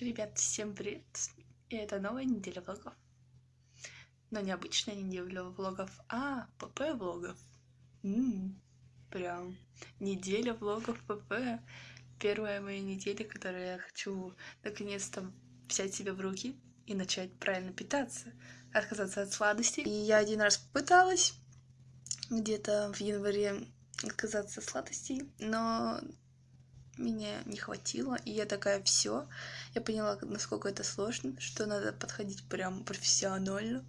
Ребят, всем привет! И это новая неделя влогов. Но не обычная неделя влогов, а ПП влогов. М-м, прям неделя влогов ПП. Первая моя неделя, которую я хочу наконец-то взять себя в руки и начать правильно питаться, отказаться от сладостей. И я один раз попыталась где-то в январе отказаться от сладостей, но меня не хватило, и я такая, все, я поняла, насколько это сложно, что надо подходить прям профессионально.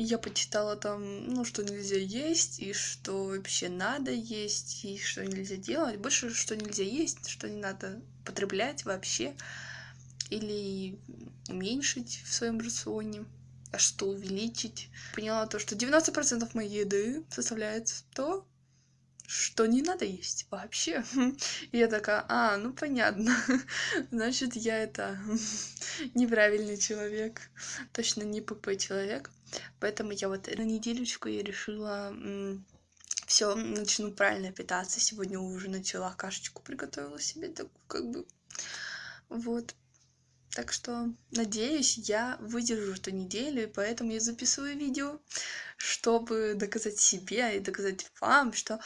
Я почитала там, ну, что нельзя есть, и что вообще надо есть, и что нельзя делать. Больше, что нельзя есть, что не надо потреблять вообще, или уменьшить в своем рационе, а что увеличить. Поняла то, что 90% моей еды составляет то, что не надо есть вообще. И я такая, а, ну понятно, значит, я это неправильный человек, точно не ПП человек. Поэтому я вот на неделечку я решила все, начну правильно питаться. Сегодня уже начала кашечку, приготовила себе так как бы, вот. Так что, надеюсь, я выдержу эту неделю, и поэтому я записываю видео, чтобы доказать себе и доказать вам, что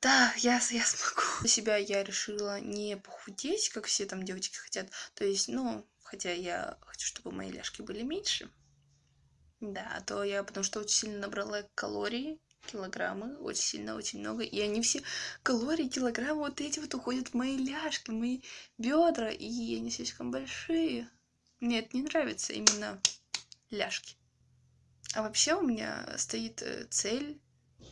да, я, я смогу. Для себя я решила не похудеть, как все там девочки хотят. То есть, ну, хотя я хочу, чтобы мои ляжки были меньше. Да, а то я потому что очень сильно набрала калорий, килограммы, очень сильно, очень много. И они все калории, килограммы вот эти вот уходят в мои ляжки, в мои бедра, и они слишком большие. Мне это не нравится, именно ляжки. А вообще у меня стоит э, цель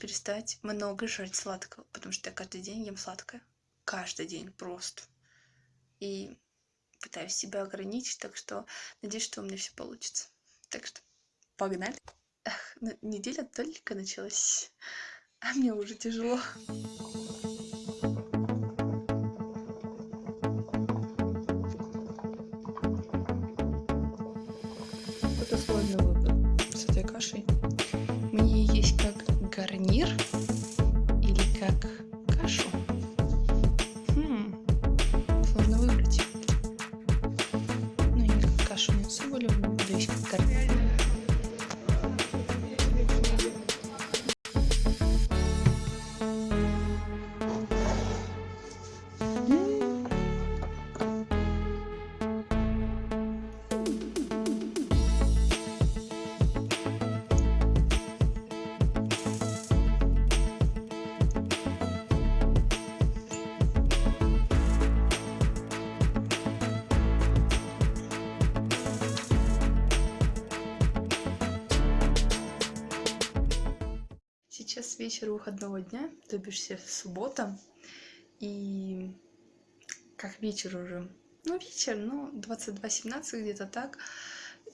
перестать много жрать сладкого, потому что я каждый день ем сладкое. Каждый день просто. И пытаюсь себя ограничить, так что надеюсь, что у меня все получится. Так что погнали. Неделя только началась, а мне уже тяжело. Это сложный выбор с этой кашей. Мне есть как гарнир или как Сейчас вечер выходного дня, то бишь суббота, и как вечер уже, ну вечер, ну 22.17 где-то так,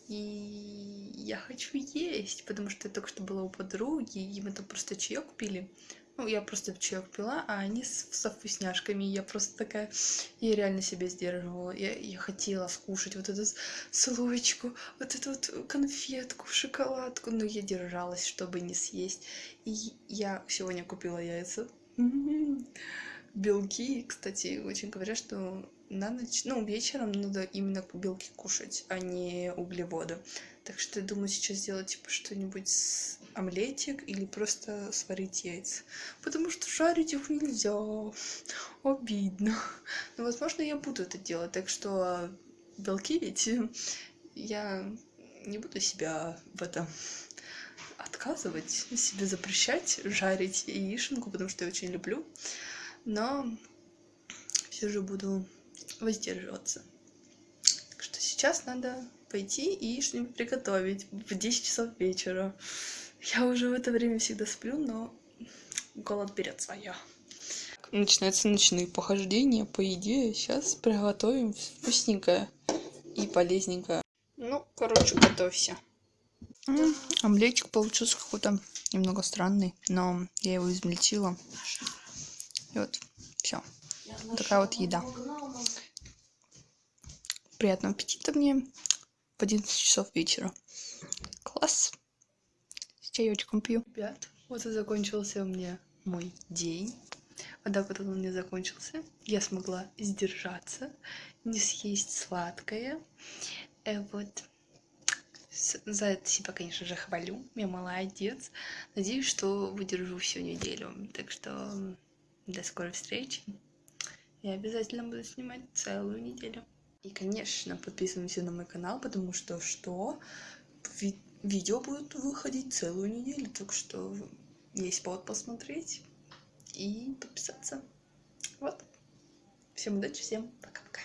и я хочу есть, потому что я только что была у подруги, и мы там просто чаек купили, ну, я просто чаек пила, а они с, со вкусняшками. Я просто такая... Я реально себя сдерживала. Я, я хотела скушать вот эту слоечку, вот эту вот конфетку, шоколадку. Но я держалась, чтобы не съесть. И я сегодня купила яйца. Белки, кстати, очень говорят, что на ночь, ну, вечером надо именно белки кушать, а не углеводы. Так что я думаю сейчас сделать типа что-нибудь с омлетик или просто сварить яйца. Потому что жарить их нельзя. Обидно. Но возможно я буду это делать. Так что белки ведь я не буду себя в этом отказывать, себе запрещать жарить яишенку, потому что я очень люблю. Но все же буду воздерживаться. Так что сейчас надо пойти и что-нибудь приготовить в 10 часов вечера. Я уже в это время всегда сплю, но голод берет свое. Начинаются ночные похождения по еде. Сейчас приготовим вкусненькое и полезненькое. Ну, короче, готовься. Омлетик получился какой-то немного странный, но я его измельчила. И вот, все. Такая вот еда. Приятного аппетита мне в 11 часов вечера. Класс. С чаечком пью. Ребят, вот и закончился у меня мой день. Вот так вот он меня закончился. Я смогла сдержаться, не съесть сладкое. Э, вот. За это себя, конечно же, хвалю. Я молодец. Надеюсь, что выдержу всю неделю. Так что до скорой встречи. Я обязательно буду снимать целую неделю. И, конечно, подписываемся на мой канал, потому что что? Ви видео будут выходить целую неделю. Так что есть повод посмотреть и подписаться. Вот. Всем удачи, всем пока-пока.